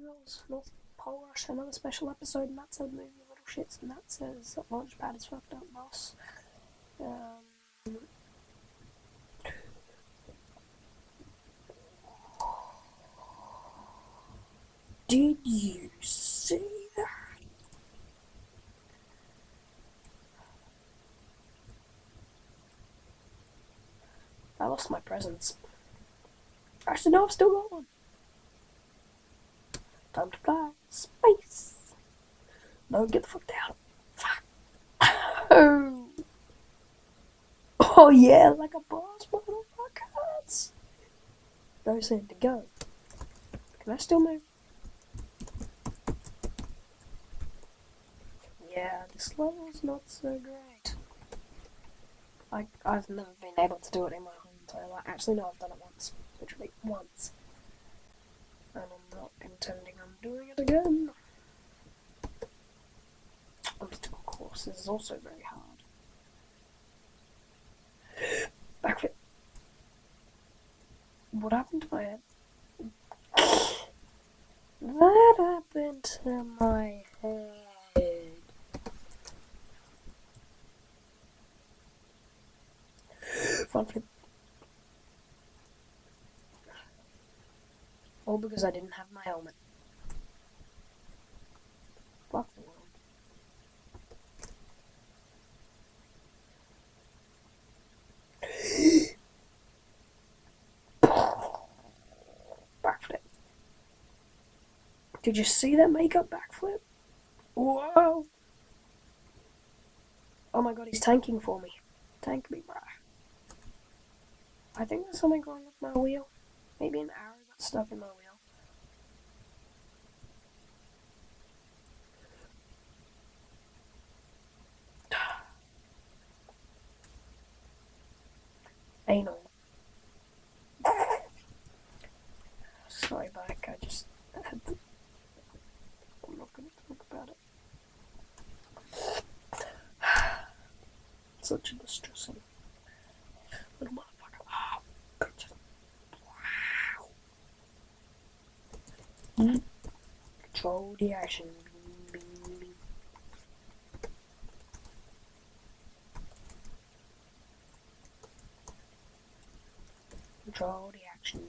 Heroes North Pole Rush, another special episode, and that says movie little shits, and that says Launchpad is fucked up, boss. Um, did you see that? I lost my presents. Actually, no, I've still got one. Time to fly. Space. No, get the fuck down. Fuck. Oh. Oh yeah, like a boss, motherfuckers. No saying to go. Can I still move? Yeah, this level's not so great. I, I've never been able to do it in my whole entire life. Actually, no, I've done it once. Literally once. And I'm not intending on doing it again. Obstacle course is also very hard. Backflip. What happened to my head? What happened to my All because I didn't have my helmet. Fuck the world. Backflip. Did you see that makeup backflip? Whoa! Oh my god, he's tanking for me. Tank me, bruh. I think there's something wrong with my wheel. Maybe an arrow stuck in my wheel. Anal. Sorry, Mike, I just had to. I'm not gonna talk about it. Such a distressing little motherfucker. Control the action. Control the action.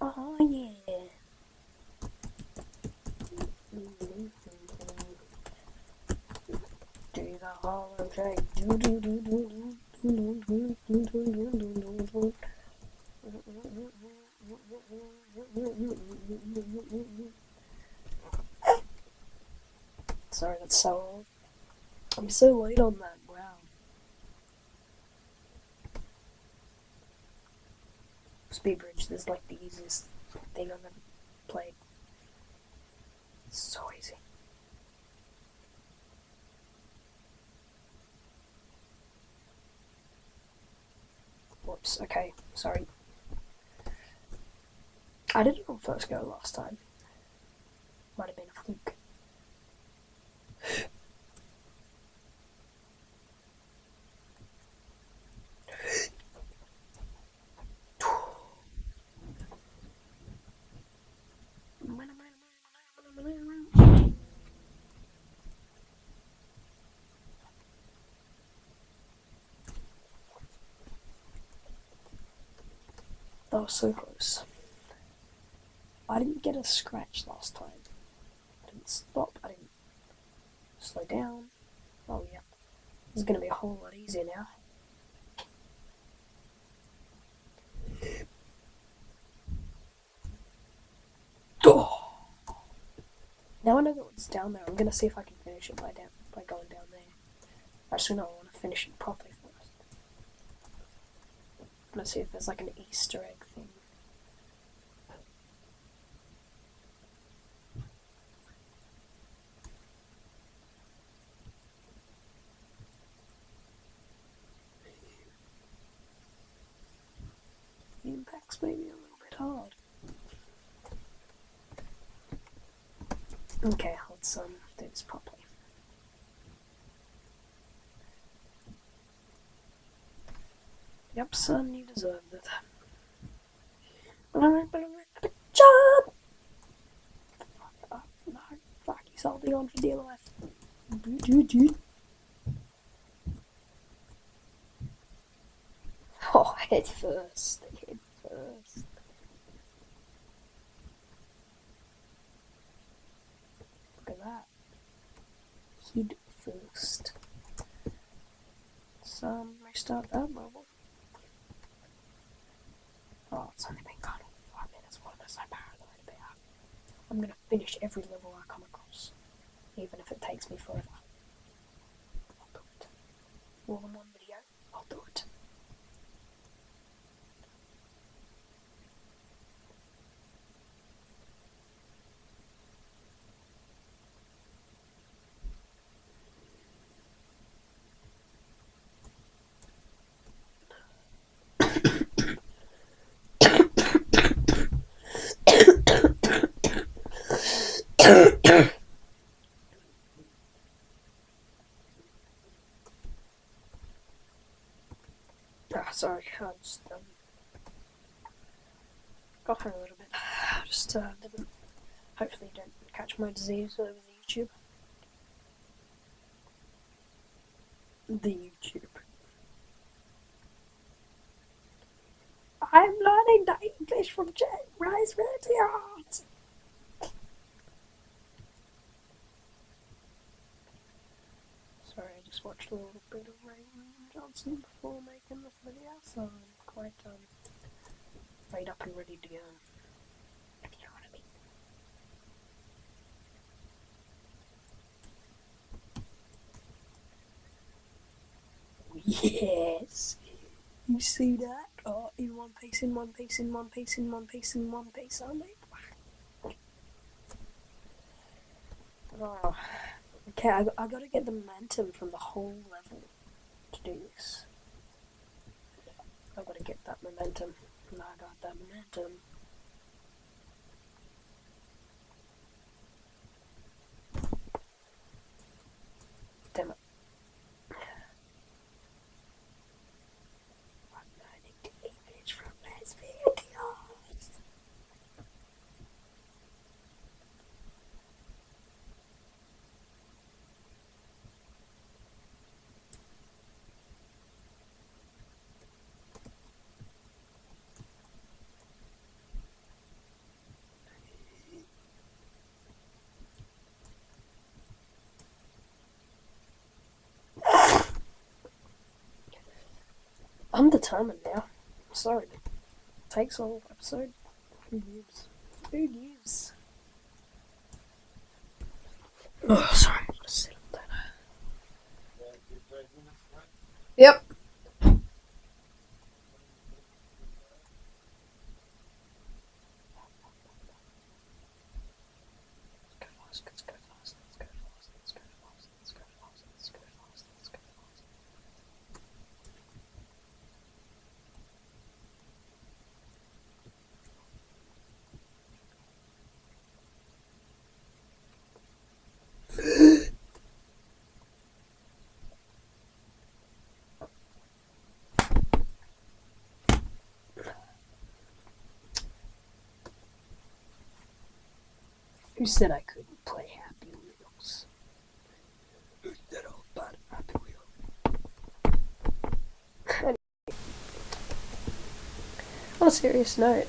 Oh yeah. Do the hollow shake. Do do do do do do do. Sorry, that's so old. I'm so late on that. Wow. Speed Bridge is like the easiest thing I've ever played. It's so easy. Whoops, okay, sorry. I did it on first go last time. Might have been a fluke. That was so close. I didn't get a scratch last time. I didn't stop, I didn't slow down. Oh yeah. This is gonna be a whole lot easier now. Oh. Now I know that what's down there. I'm gonna see if I can finish it by down by going down there. Actually, no, I want to finish it properly. I'm gonna see if there's like an Easter egg thing. The impacts may be a little bit hard. Okay, let's um do this. Yep, son, you deserved it. Job! Fuck, no, fuck, he's holding on for dear life. Oh, head first, head first. Look at that. Head first. So, um, restart that level. Oh, it's only been kind of five minutes. What am I so paranoid about? I'm gonna finish every level I come across, even if it takes me forever. I'll do it. While I'm on video, I'll do it. Ah, sorry, I just um, got her a little bit. Just uh, didn't. Hopefully, don't catch my disease over the YouTube. The YouTube. I'm learning the English from Jet Rise Radio. Sorry, I just watched a little bit of Raymond Johnson before making this video, so I'm quite um right up and ready to go. I. Yes. You see that? Oh, in one piece, in one piece, in one piece, in one piece, in one piece only. Oh. Okay, I, I gotta get the momentum from the whole level to do this. I gotta get that momentum. And I got that momentum. Damn it. I'm learning the English from this videos. I'm determined now. Sorry. Takes all episode. Who gives? Who gives? Oh, sorry. I'm gonna sit on that. Yep. Let's go fast, let's go fast, let's go fast, let's go fast, let's go fast, let's go fast, let's go fast. Who said I couldn't play Happy Wheels? Who said bad at Happy Wheels? On a serious note,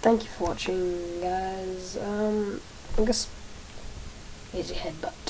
thank you for watching, guys. Um, I guess here's your headbutt.